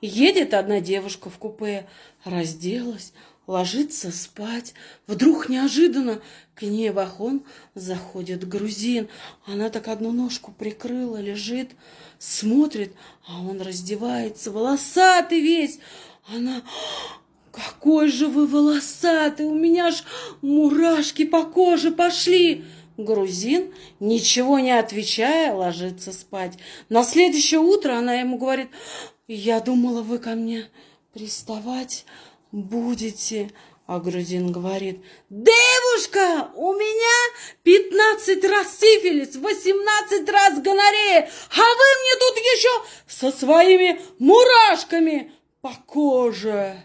Едет одна девушка в купе, разделась, ложится спать. Вдруг неожиданно к ней в охон заходит грузин. Она так одну ножку прикрыла, лежит, смотрит, а он раздевается, волосатый весь. Она, какой же вы волосатый, у меня ж мурашки по коже пошли. Грузин, ничего не отвечая, ложится спать. На следующее утро она ему говорит, я думала, вы ко мне приставать будете. А грузин говорит, девушка, у меня 15 раз сифилис, 18 раз гонорея, а вы мне тут еще со своими мурашками по коже.